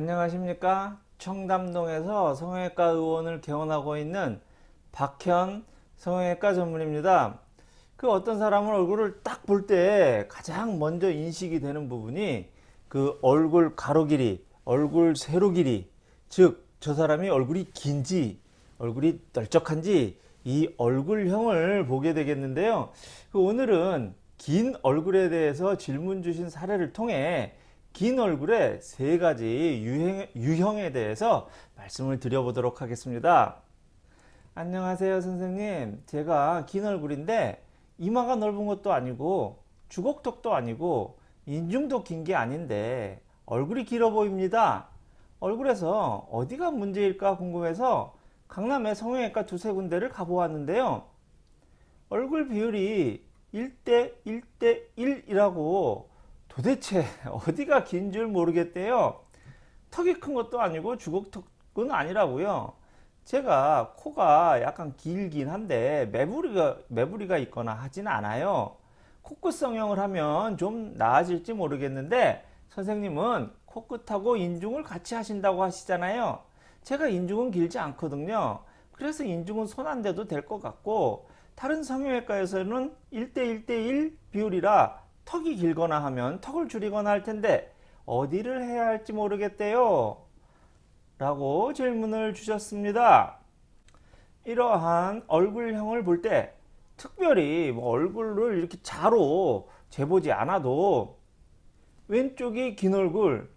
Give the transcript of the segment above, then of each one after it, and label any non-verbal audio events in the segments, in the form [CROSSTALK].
안녕하십니까? 청담동에서 성형외과 의원을 개원하고 있는 박현 성형외과 전문입니다. 그 어떤 사람은 얼굴을 딱 볼 때 가장 먼저 인식이 되는 부분이 그 얼굴 가로 길이 얼굴 세로 길이 즉 저 사람이 얼굴이 긴지 얼굴이 넓적한지 이 얼굴형을 보게 되겠는데요. 그 오늘은 긴 얼굴에 대해서 질문 주신 사례를 통해 긴 얼굴의 세 가지 유형, 유형에 대해서 말씀을 드려보도록 하겠습니다. 안녕하세요 선생님 제가 긴 얼굴인데 이마가 넓은 것도 아니고 주걱턱도 아니고 인중도 긴 게 아닌데 얼굴이 길어 보입니다. 얼굴에서 어디가 문제일까 궁금해서 강남의 성형외과 두세 군데를 가보았는데요. 얼굴 비율이 1대 1대 1이라고 도대체 [LAUGHS] 어디가 긴 줄 모르겠대요. 턱이 큰 것도 아니고 주걱턱은 아니라고요. 제가 코가 약간 길긴 한데 매부리가, 매부리가 있거나 하진 않아요. 코끝 성형을 하면 좀 나아질지 모르겠는데 선생님은 코끝하고 인중을 같이 하신다고 하시잖아요. 제가 인중은 길지 않거든요. 그래서 인중은 손 안 대도 될 것 같고 다른 성형외과에서는 1대1대1 비율이라 턱이 길거나 하면 턱을 줄이거나 할 텐데 어디를 해야 할지 모르겠대요. 라고 질문을 주셨습니다. 이러한 얼굴형을 볼 때 특별히 뭐 얼굴을 이렇게 자로 재보지 않아도 왼쪽이 긴 얼굴,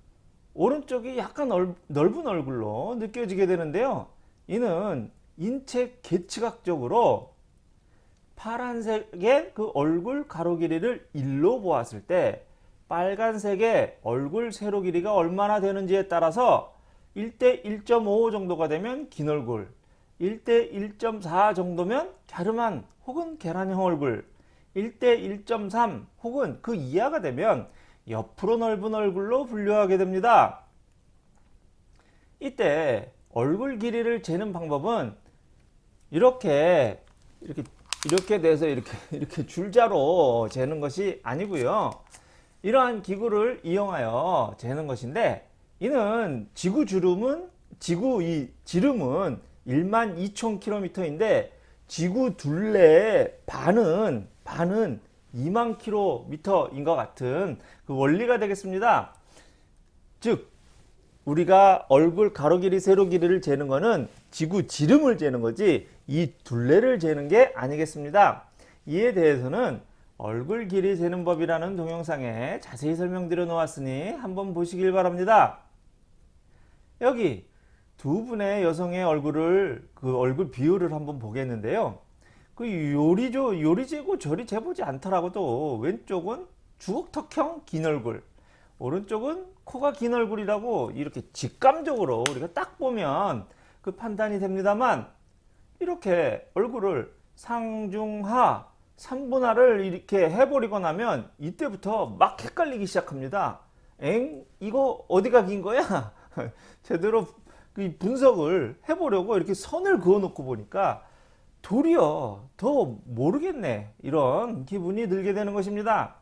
오른쪽이 약간 넓은 얼굴로 느껴지게 되는데요. 이는 인체 계측학적으로 파란색의 그 얼굴 가로 길이를 1로 보았을 때 빨간색의 얼굴 세로 길이가 얼마나 되는지에 따라서 1대 1.5 정도가 되면 긴 얼굴 1대 1.4 정도면 갸름한 혹은 계란형 얼굴 1대 1.3 혹은 그 이하가 되면 옆으로 넓은 얼굴로 분류하게 됩니다. 이때 얼굴 길이를 재는 방법은 이렇게 이렇게 이렇게 돼서 이렇게 [LAUGHS] 이렇게 줄자로 재는 것이 아니고요. 이러한 기구를 이용하여 재는 것인데 이는 지구 주름은 지구 이 지름은 1만 2천 킬로미터인데 지구 둘레의 반은 반은 2만 킬로미터인 것 같은 그 원리가 되겠습니다. 즉 우리가 얼굴 가로 길이 세로 길이를 재는 것은 지구 지름을 재는 거지 이 둘레를 재는 게 아니겠습니다. 이에 대해서는 얼굴 길이 재는 법이라는 동영상에 자세히 설명드려 놓았으니 한번 보시길 바랍니다. 여기 두 분의 여성의 얼굴을 그 얼굴 비율을 한번 보겠는데요. 그 요리조 요리 재고 저리 재보지 않더라고도 왼쪽은 주걱턱형 긴 얼굴 오른쪽은 코가 긴 얼굴이라고 이렇게 직감적으로 우리가 딱 보면 그 판단이 됩니다만 이렇게 얼굴을 상중하 3분할을 이렇게 해버리고 나면 이때부터 막 헷갈리기 시작합니다. 엥? 이거 어디가 긴 거야? [LAUGHS] 제대로 그 분석을 해보려고 이렇게 선을 그어 놓고 보니까 도리어 더 모르겠네 이런 기분이 들게 되는 것입니다.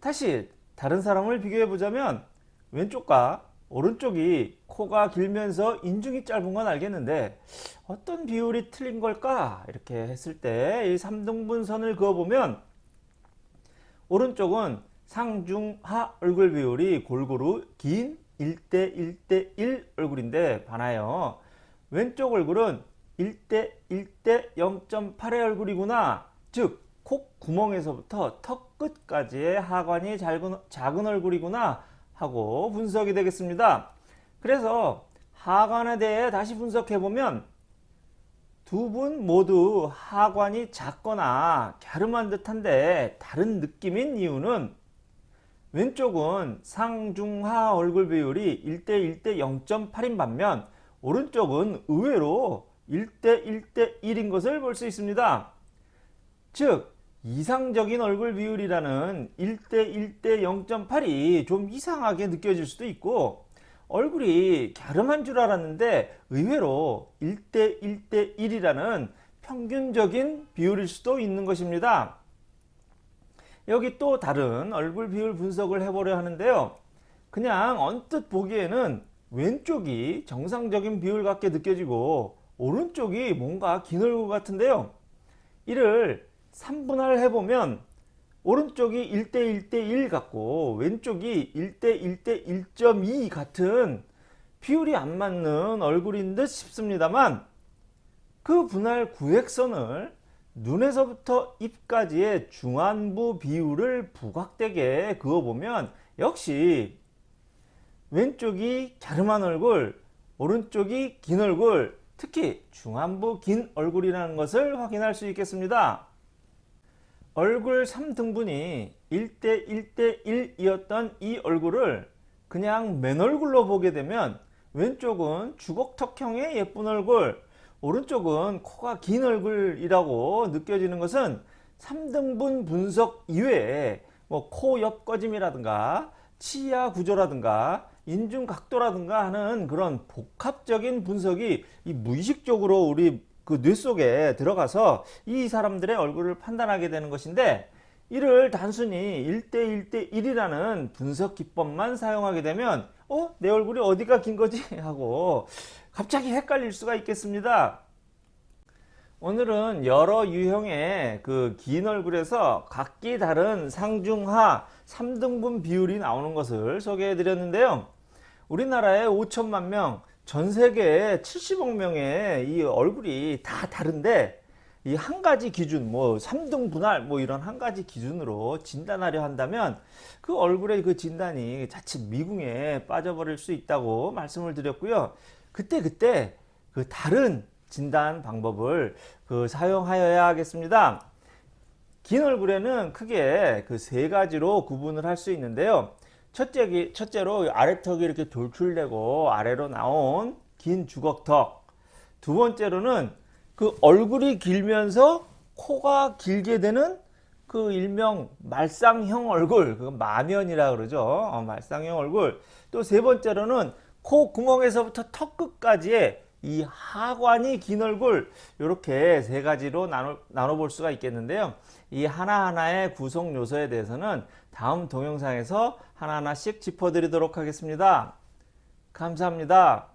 다시 다른 사람을 비교해 보자면 왼쪽과 오른쪽이 코가 길면서 인중이 짧은 건 알겠는데 어떤 비율이 틀린 걸까? 이렇게 했을 때 이 3등분 선을 그어보면 오른쪽은 상중하 얼굴 비율이 골고루 긴 1대 1대 1 얼굴인데 반하여 왼쪽 얼굴은 1대 1대 0.8의 얼굴이구나. 즉 콧구멍에서부터 턱 끝까지의 하관이 작은, 작은 얼굴이구나 하고 분석이 되겠습니다. 그래서 하관에 대해 다시 분석해보면 두 분 모두 하관이 작거나 갸름한 듯한데 다른 느낌인 이유는 왼쪽은 상중하 얼굴 비율이 1대 1대 0.8인 반면 오른쪽은 의외로 1대 1대 1인 것을 볼 수 있습니다. 즉 이상적인 얼굴 비율이라는 1대 1대 0.8이 좀 이상하게 느껴질 수도 있고 얼굴이 갸름한 줄 알았는데 의외로 1대 1대 1이라는 평균적인 비율일 수도 있는 것입니다. 여기 또 다른 얼굴 비율 분석을 해보려 하는데요. 그냥 언뜻 보기에는 왼쪽이 정상적인 비율 같게 느껴지고 오른쪽이 뭔가 긴 얼굴 같은데요. 이를 3분할 해보면 오른쪽이 1대 1대1 같고 왼쪽이 1대 1대 1.2 같은 비율이 안 맞는 얼굴인 듯 싶습니다만 그 분할 구획선을 눈에서부터 입까지의 중안부 비율을 부각되게 그어보면 역시 왼쪽이 갸름한 얼굴 오른쪽이 긴 얼굴 특히 중안부 긴 얼굴이라는 것을 확인할 수 있겠습니다. 얼굴 3등분이 1대 1대 1이었던 이 얼굴을 그냥 맨 얼굴로 보게 되면 왼쪽은 주걱턱형의 예쁜 얼굴 오른쪽은 코가 긴 얼굴이라고 느껴지는 것은 3등분 분석 이외에 뭐 코 옆 꺼짐이라든가 치아 구조라든가 인중 각도라든가 하는 그런 복합적인 분석이 이 무의식적으로 우리 그 뇌 속에 들어가서 이 사람들의 얼굴을 판단하게 되는 것인데 이를 단순히 1대 1대 1이라는 분석 기법만 사용하게 되면 어? 내 얼굴이 어디가 긴 거지? [LAUGHS] 하고 갑자기 헷갈릴 수가 있겠습니다. 오늘은 여러 유형의 그 긴 얼굴에서 각기 다른 상중하 3등분 비율이 나오는 것을 소개해 드렸는데요. 우리나라에 5천만 명, 전 세계에 70억 명의 이 얼굴이 다 다른데 이 한 가지 기준 뭐 3등 분할 뭐 이런 한 가지 기준으로 진단하려 한다면 그 얼굴의 그 진단이 자칫 미궁에 빠져버릴 수 있다고 말씀을 드렸고요. 그때 그때 그 다른 진단 방법을 그 사용하여야 하겠습니다. 긴 얼굴에는 크게 그 세 가지로 구분을 할 수 있는데요. 첫째, 첫째로 아래턱이 이렇게 돌출되고 아래로 나온 긴 주걱턱. 두 번째로는 그 얼굴이 길면서 코가 길게 되는 그 일명 말상형 얼굴, 그 마면이라 그러죠. 어, 말상형 얼굴. 또 세 번째로는 코 구멍에서부터 턱 끝까지의 이 하관이 긴 얼굴 이렇게 세 가지로 나눠, 나눠 볼 수가 있겠는데요. 이 하나하나의 구성 요소에 대해서는 다음 동영상에서 하나하나씩 짚어드리도록 하겠습니다. 감사합니다.